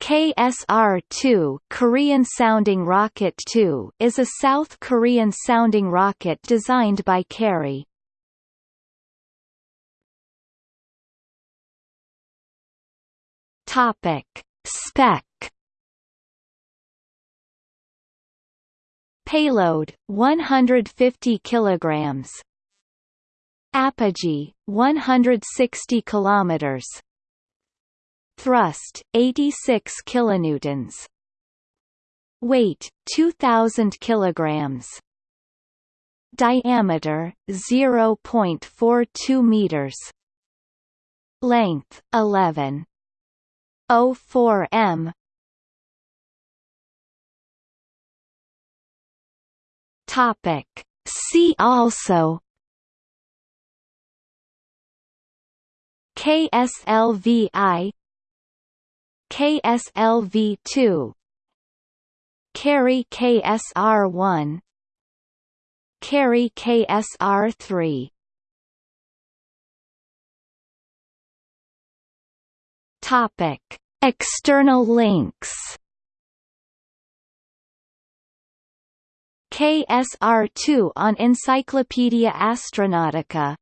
KSR-2 Korean sounding rocket 2 is a South Korean sounding rocket designed by KARI. Topic: Spec. Payload 150 kilograms. Apogee 160 kilometers Thrust 86 kilonewtons. Weight 2000 kilograms. Diameter 0.42 meters. Length 11 04 m. Topic. See also. KSLVI KSLV2 KARI KSR1 KARI KSR3 Topic. External links. KSR2 on Encyclopaedia Astronautica